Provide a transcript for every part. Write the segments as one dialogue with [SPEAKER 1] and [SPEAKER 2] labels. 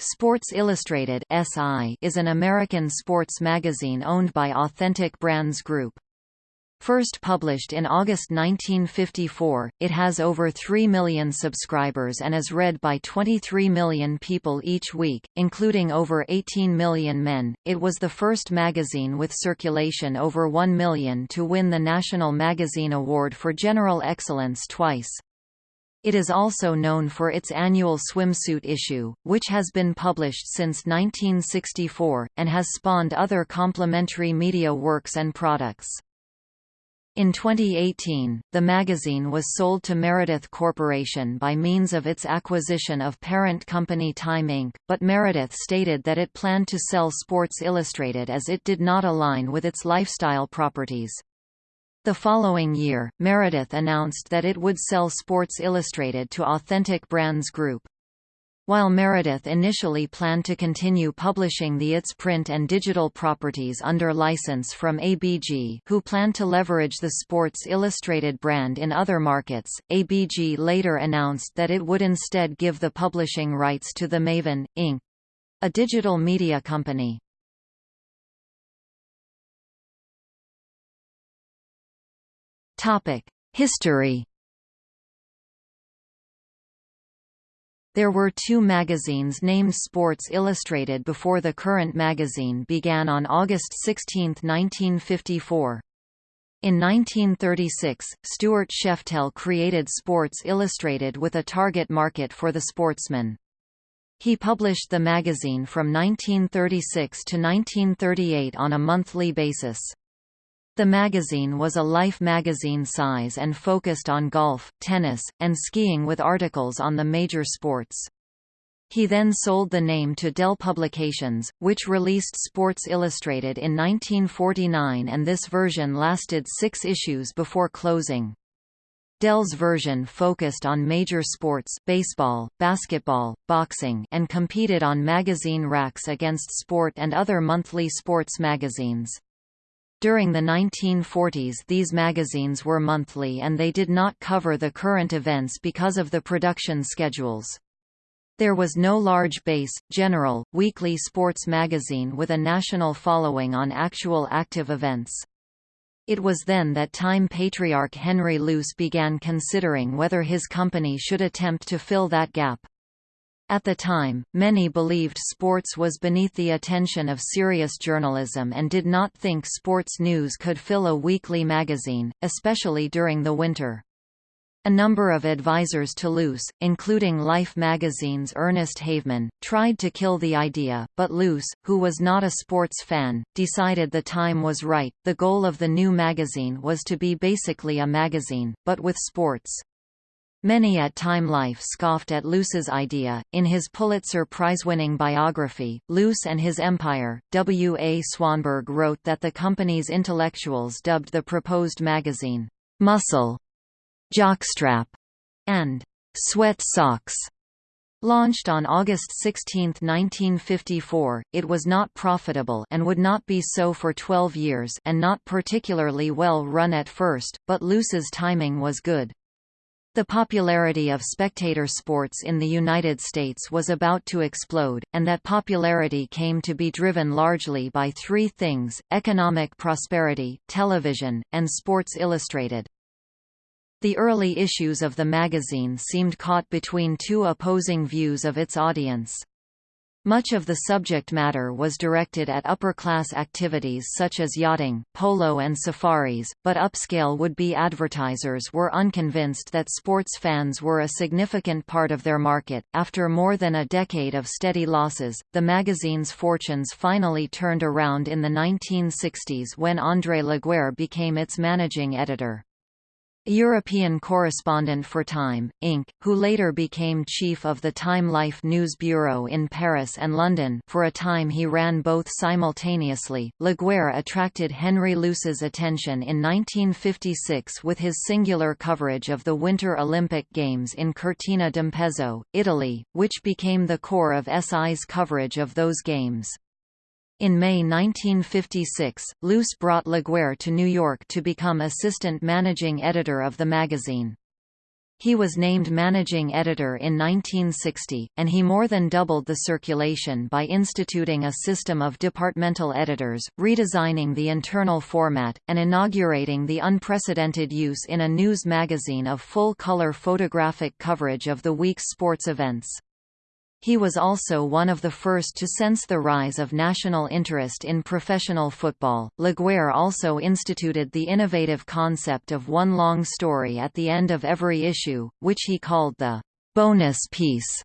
[SPEAKER 1] Sports Illustrated (SI) is an American sports magazine owned by Authentic Brands Group. First published in August 1954, it has over 3 million subscribers and is read by 23 million people each week, including over 18 million men. It was the first magazine with circulation over 1 million to win the National Magazine Award for General Excellence twice. It is also known for its annual swimsuit issue, which has been published since 1964, and has spawned other complementary media works and products. In 2018, the magazine was sold to Meredith Corporation by means of its acquisition of parent company Time Inc., but Meredith stated that it planned to sell Sports Illustrated as it did not align with its lifestyle properties. The following year, Meredith announced that it would sell Sports Illustrated to Authentic Brands Group. While Meredith initially planned to continue publishing the its print and digital properties under license from ABG who planned to leverage the Sports Illustrated brand in other markets, ABG later announced that it would instead give the publishing rights to the Maven, Inc. a digital media company. History There were two magazines named Sports Illustrated before the current magazine began on August 16, 1954. In 1936, Stuart Sheftel created Sports Illustrated with a target market for the sportsman. He published the magazine from 1936 to 1938 on a monthly basis. The magazine was a Life magazine size and focused on golf, tennis, and skiing with articles on the major sports. He then sold the name to Dell Publications, which released Sports Illustrated in 1949 and this version lasted six issues before closing. Dell's version focused on major sports baseball, basketball, boxing and competed on magazine racks against Sport and other monthly sports magazines. During the 1940s these magazines were monthly and they did not cover the current events because of the production schedules. There was no large base, general, weekly sports magazine with a national following on actual active events. It was then that Time patriarch Henry Luce began considering whether his company should attempt to fill that gap. At the time, many believed sports was beneath the attention of serious journalism and did not think sports news could fill a weekly magazine, especially during the winter. A number of advisors to Luce, including Life magazine's Ernest Havemann, tried to kill the idea, but Luce, who was not a sports fan, decided the time was right. The goal of the new magazine was to be basically a magazine, but with sports. Many at Time Life scoffed at Luce's idea. In his Pulitzer Prize-winning biography, Luce and His Empire, W. A. Swanberg wrote that the company's intellectuals dubbed the proposed magazine, "'Muscle", "'Jockstrap", and "'Sweat Socks". Launched on August 16, 1954, it was not profitable and would not be so for 12 years and not particularly well run at first, but Luce's timing was good. The popularity of spectator sports in the United States was about to explode, and that popularity came to be driven largely by three things, economic prosperity, television, and Sports Illustrated. The early issues of the magazine seemed caught between two opposing views of its audience. Much of the subject matter was directed at upper-class activities such as yachting, polo and safaris, but upscale would-be advertisers were unconvinced that sports fans were a significant part of their market. After more than a decade of steady losses, the magazine's fortunes finally turned around in the 1960s when André Laguerre became its managing editor. European correspondent for Time, Inc., who later became chief of the Time Life News Bureau in Paris and London for a time he ran both simultaneously. Laguerre attracted Henry Luce's attention in 1956 with his singular coverage of the Winter Olympic Games in Cortina d'Ampezzo, Italy, which became the core of SI's coverage of those games. In May 1956, Luce brought Laguerre to New York to become assistant managing editor of the magazine. He was named managing editor in 1960, and he more than doubled the circulation by instituting a system of departmental editors, redesigning the internal format, and inaugurating the unprecedented use in a news magazine of full-color photographic coverage of the week's sports events. He was also one of the first to sense the rise of national interest in professional football. Laguerre also instituted the innovative concept of one long story at the end of every issue, which he called the bonus piece.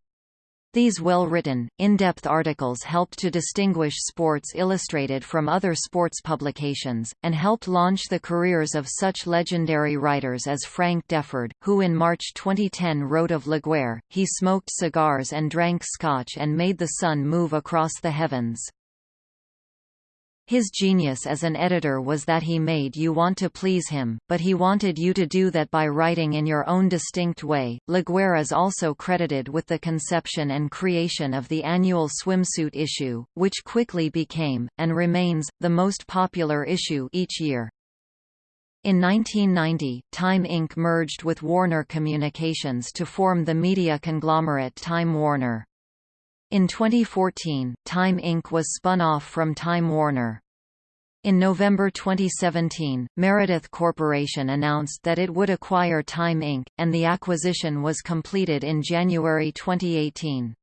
[SPEAKER 1] These well-written, in-depth articles helped to distinguish Sports Illustrated from other sports publications, and helped launch the careers of such legendary writers as Frank Deford, who in March 2010 wrote of Laguerre, he smoked cigars and drank scotch and made the sun move across the heavens. His genius as an editor was that he made you want to please him, but he wanted you to do that by writing in your own distinct way. Laguerre is also credited with the conception and creation of the annual swimsuit issue, which quickly became, and remains, the most popular issue each year. In 1990, Time Inc. merged with Warner Communications to form the media conglomerate Time Warner. In 2014, Time Inc. was spun off from Time Warner. In November 2017, Meredith Corporation announced that it would acquire Time Inc., and the acquisition was completed in January 2018.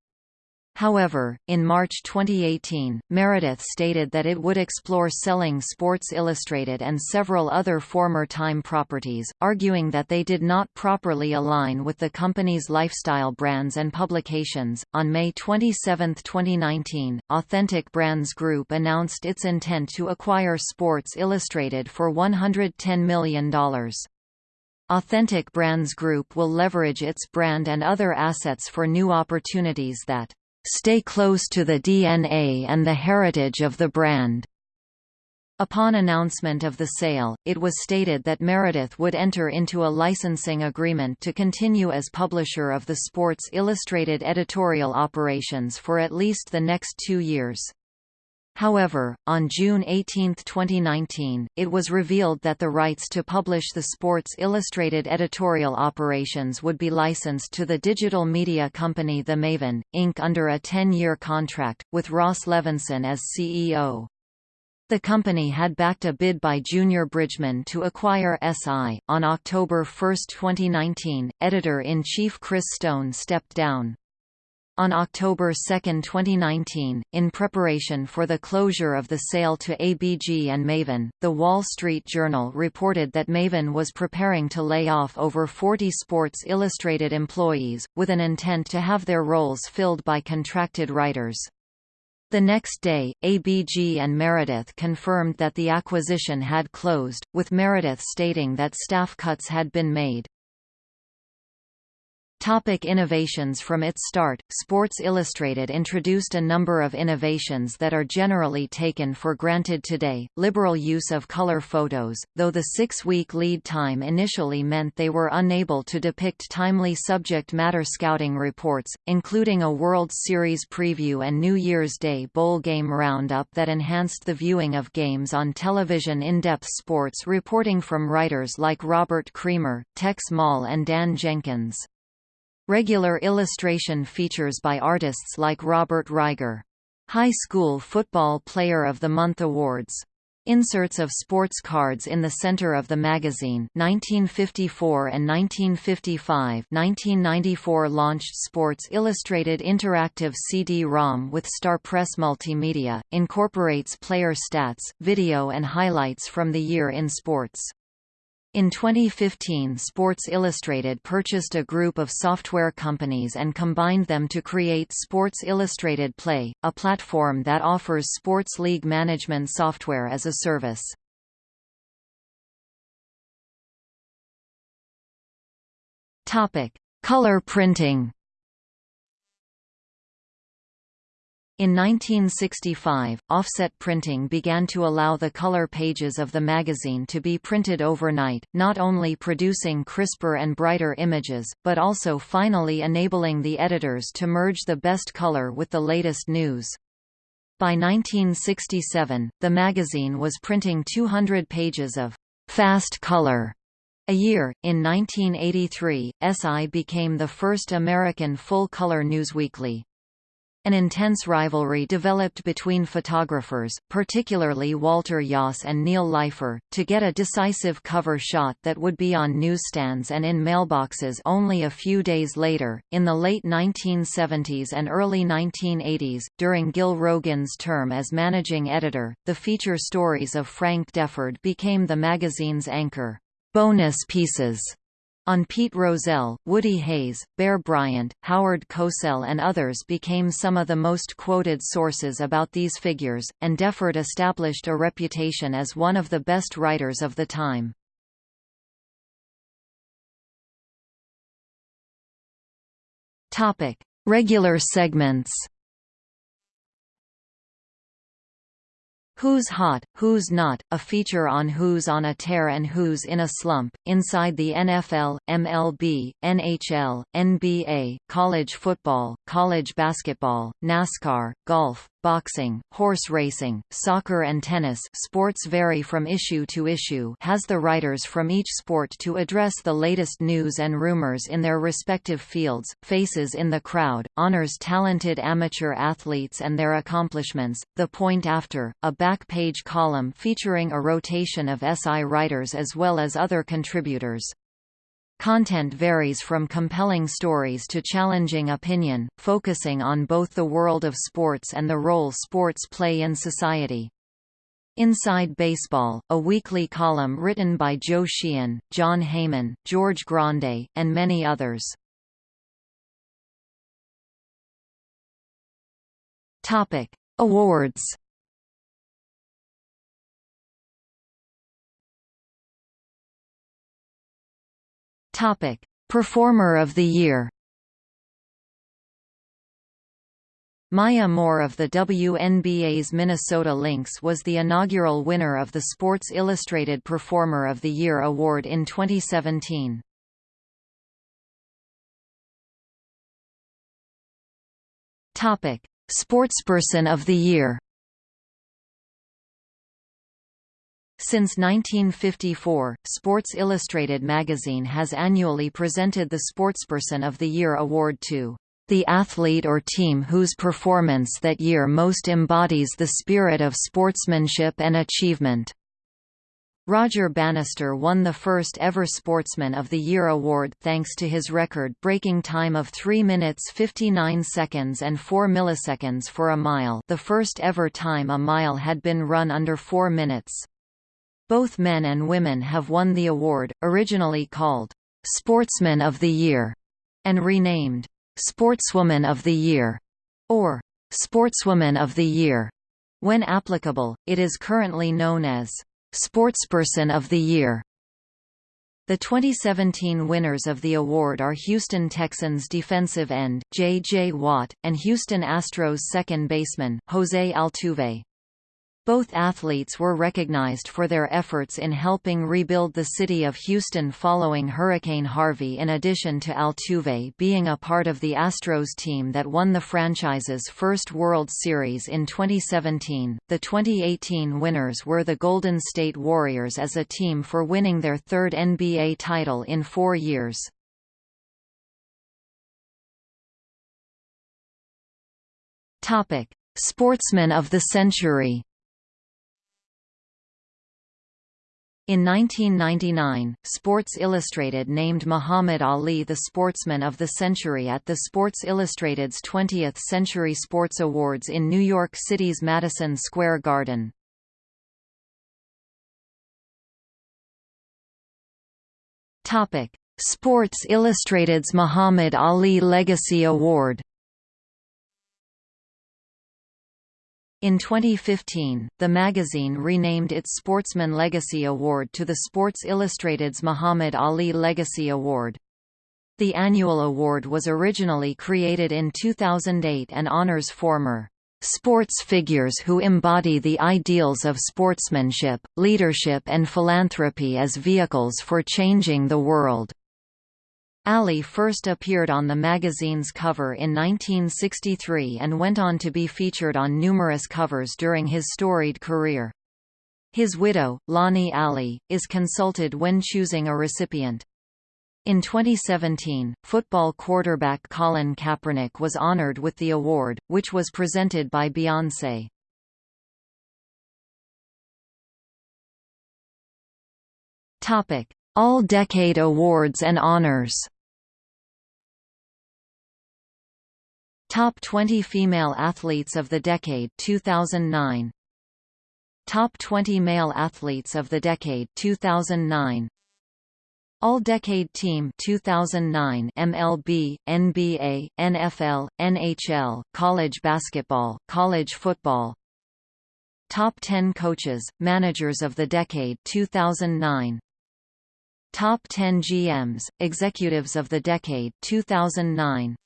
[SPEAKER 1] However, in March 2018, Meredith stated that it would explore selling Sports Illustrated and several other former Time properties, arguing that they did not properly align with the company's lifestyle brands and publications. On May 27, 2019, Authentic Brands Group announced its intent to acquire Sports Illustrated for $110 million. Authentic Brands Group will leverage its brand and other assets for new opportunities that stay close to the DNA and the heritage of the brand. Upon announcement of the sale, it was stated that Meredith would enter into a licensing agreement to continue as publisher of the Sports Illustrated editorial operations for at least the next two years. However, on June 18, 2019, it was revealed that the rights to publish the Sports Illustrated editorial operations would be licensed to the digital media company The Maven, Inc. under a 10-year contract, with Ross Levinsohn as CEO. The company had backed a bid by Junior Bridgeman to acquire SI. On October 1, 2019, editor-in-chief Chris Stone stepped down. On October 2, 2019, in preparation for the closure of the sale to ABG and Maven, The Wall Street Journal reported that Maven was preparing to lay off over 40 Sports Illustrated employees, with an intent to have their roles filled by contracted writers. The next day, ABG and Meredith confirmed that the acquisition had closed, with Meredith stating that staff cuts had been made. Topic innovations From its start, Sports Illustrated introduced a number of innovations that are generally taken for granted today, liberal use of color photos, though the six-week lead time initially meant they were unable to depict timely subject matter scouting reports, including a World Series preview and New Year's Day bowl game roundup that enhanced the viewing of games on television in-depth sports reporting from writers like Robert Creamer, Tex Maule and Dan Jenkins. Regular illustration features by artists like Robert Riger. High School Football Player of the Month Awards. Inserts of sports cards in the center of the magazine 1954 and 1955 1994 launched Sports Illustrated Interactive CD-ROM with StarPress Multimedia, incorporates player stats, video and highlights from the year in sports. In 2015 Sports Illustrated purchased a group of software companies and combined them to create Sports Illustrated Play, a platform that offers sports league management software as a service. Color printing In 1965, offset printing began to allow the color pages of the magazine to be printed overnight, not only producing crisper and brighter images, but also finally enabling the editors to merge the best color with the latest news. By 1967, the magazine was printing 200 pages of fast color A year, in 1983, SI became the first American full-color newsweekly. An intense rivalry developed between photographers, particularly Walter Iooss and Neil Leifer, to get a decisive cover shot that would be on newsstands and in mailboxes only a few days later. In the late 1970s and early 1980s, during Gil Rogin's term as managing editor, the feature stories of Frank Deford became the magazine's anchor. Bonus pieces on Pete Rozelle, Woody Hayes, Bear Bryant, Howard Cosell and others became some of the most quoted sources about these figures, and Deford established a reputation as one of the best writers of the time. Regular segments Who's Hot, Who's Not, a feature on who's on a tear and who's in a slump, inside the NFL, MLB, NHL, NBA, college football, college basketball, NASCAR, golf, boxing, horse racing, soccer and tennis sports vary from issue to issue has the writers from each sport to address the latest news and rumors in their respective fields, faces in the crowd, honors talented amateur athletes and their accomplishments, the point after, a back-page column featuring a rotation of SI writers as well as other contributors. Content varies from compelling stories to challenging opinion, focusing on both the world of sports and the role sports play in society. Inside Baseball, a weekly column written by Joe Sheehan, Jon Heyman, George Grande, and many others. Topic: Awards Topic: Performer of the Year. Maya Moore of the WNBA's Minnesota Lynx was the inaugural winner of the Sports Illustrated Performer of the Year award in 2017. Topic: Sportsperson of the Year. Since 1954, Sports Illustrated magazine has annually presented the Sportsperson of the Year award to the athlete or team whose performance that year most embodies the spirit of sportsmanship and achievement. Roger Bannister won the first ever Sportsman of the Year award thanks to his record-breaking time of 3 minutes 59 seconds and 4 milliseconds for a mile the first ever time a mile had been run under 4 minutes. Both men and women have won the award, originally called Sportsman of the Year and renamed Sportswoman of the Year or Sportswoman of the Year. When applicable, it is currently known as Sportsperson of the Year. The 2017 winners of the award are Houston Texans defensive end, J.J. Watt, and Houston Astros second baseman, Jose Altuve. Both athletes were recognized for their efforts in helping rebuild the city of Houston following Hurricane Harvey in addition to Altuve being a part of the Astros team that won the franchise's first World Series in 2017. The 2018 winners were the Golden State Warriors as a team for winning their third NBA title in four years. Sportsman of the Century In 1999, Sports Illustrated named Muhammad Ali the Sportsman of the Century at the Sports Illustrated's 20th Century Sports Awards in New York City's Madison Square Garden. Sports Illustrated's Muhammad Ali Legacy Award In 2015, the magazine renamed its Sportsman Legacy Award to the Sports Illustrated's Muhammad Ali Legacy Award. The annual award was originally created in 2008 and honors former sports figures who embody the ideals of sportsmanship, leadership and philanthropy as vehicles for changing the world. Ali first appeared on the magazine's cover in 1963 and went on to be featured on numerous covers during his storied career. His widow, Lonnie Ali, is consulted when choosing a recipient. In 2017, football quarterback Colin Kaepernick was honored with the award, which was presented by Beyoncé. Topic: All-Decade Awards and Honors. Top 20 Female Athletes of the Decade 2009. Top 20 Male Athletes of the Decade 2009. All-Decade Team 2009 MLB, NBA, NFL, NHL, college basketball, college football. Top 10 Coaches, Managers of the Decade 2009. Top 10 GMs, Executives of the Decade 2009.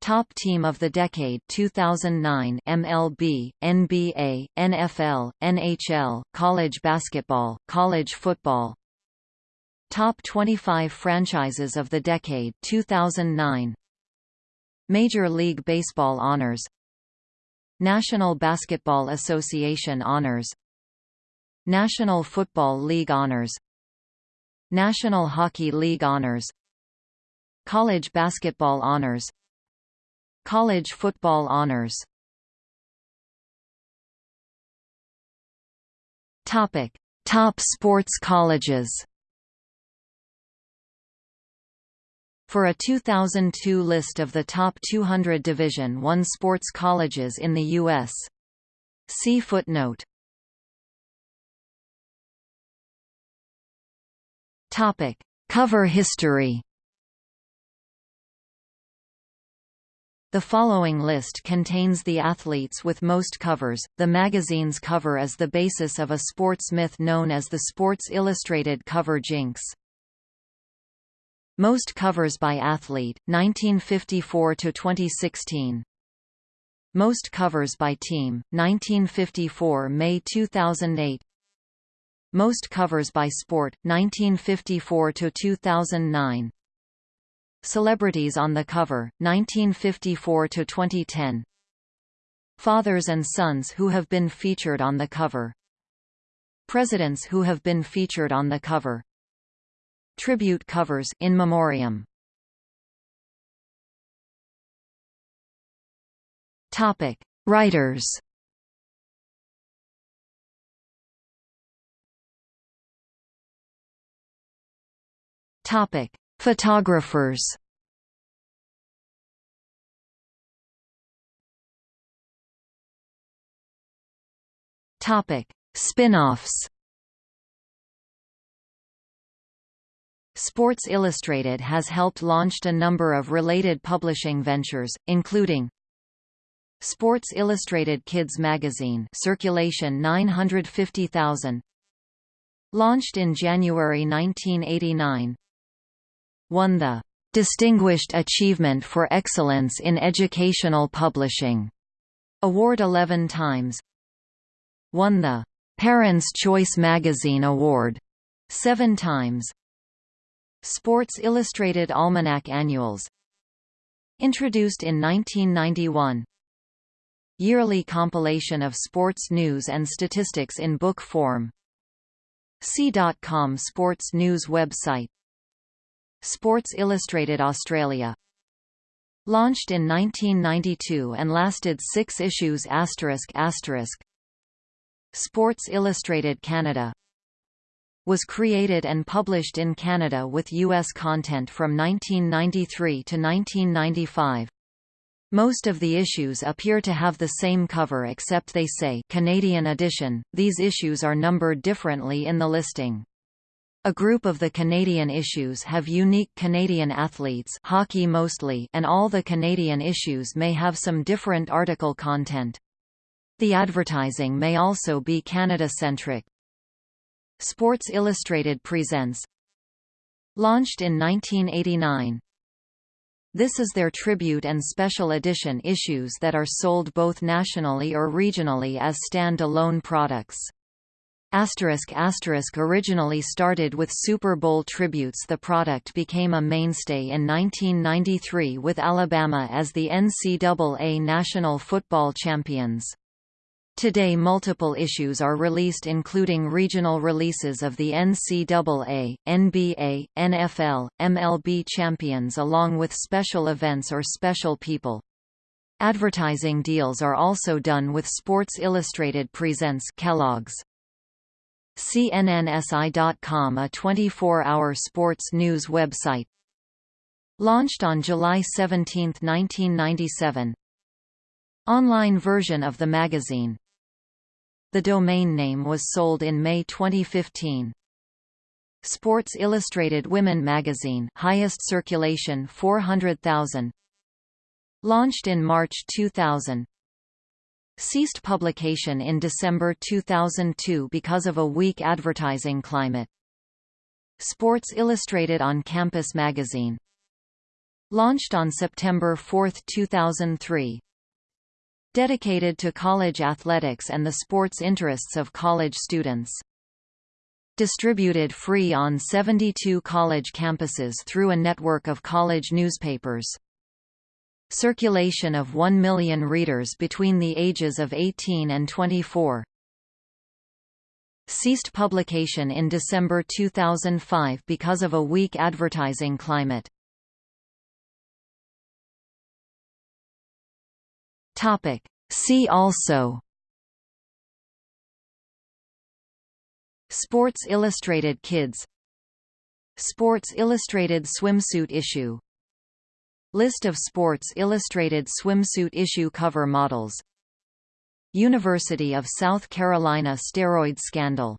[SPEAKER 1] Top Team of the Decade 2009 MLB, NBA, NFL, NHL, college basketball, college football. Top 25 Franchises of the Decade 2009. Major League Baseball Honors National Basketball Association Honors National Football League Honors National Hockey League Honors College Basketball Honors College Football Honors Topic: Top sports colleges. For a 2002 list of the top 200 Division I sports colleges in the U.S. See footnote. Topic: Cover history. The following list contains the athletes with most covers. The magazine's cover is the basis of a sports myth known as the Sports Illustrated cover jinx. Most covers by athlete 1954 to 2016. Most covers by team 1954 May 2008 most covers by sport 1954 to 2009 Celebrities on the cover 1954 to 2010 Fathers and sons who have been featured on the cover. Presidents who have been featured on the cover. Tribute covers in memoriam. Topic. Writers Topic: Photographers. Topic: Spin-offs. Sports Illustrated has helped launched a number of related publishing ventures, including Sports Illustrated Kids magazine circulation 950,000 Launched in January 1989 won the Distinguished Achievement for Excellence in Educational Publishing award 11 times. Won the Parents' Choice Magazine Award 7 times. Sports Illustrated Almanac Annuals Introduced in 1991 Yearly compilation of sports news and statistics in book form C.com Sports News website Sports Illustrated Australia Launched in 1992 and lasted six issues. Sports Illustrated Canada was created and published in Canada with U.S. content from 1993 to 1995. Most of the issues appear to have the same cover except they say Canadian edition. These issues are numbered differently in the listing. A group of the Canadian issues have unique Canadian athletes hockey mostly and all the Canadian issues may have some different article content. The advertising may also be Canada-centric. Sports Illustrated presents Launched in 1989 This is their tribute and special edition issues that are sold both nationally or regionally as stand-alone products. Asterisk asterisk originally started with Super Bowl tributes the product became a mainstay in 1993 with Alabama as the NCAA National Football Champions. Today multiple issues are released including regional releases of the NCAA, NBA, NFL, MLB champions along with special events or special people. Advertising deals are also done with Sports Illustrated Presents Kellogg's. CNNSI.com a 24-hour sports news website. Launched on July 17, 1997. Online version of the magazine. The domain name was sold in May 2015. Sports Illustrated Women magazine highest circulation 400,000 Launched in March 2000 Ceased publication in December 2002 because of a weak advertising climate. Sports Illustrated on Campus magazine. Launched on September 4, 2003. Dedicated to college athletics and the sports interests of college students. Distributed free on 72 college campuses through a network of college newspapers. Circulation of 1 million readers between the ages of 18 and 24. Ceased publication in December 2005 because of a weak advertising climate. Topic. See also Sports Illustrated Kids Sports Illustrated swimsuit issue List of Sports Illustrated swimsuit issue cover models. University of South Carolina steroid scandal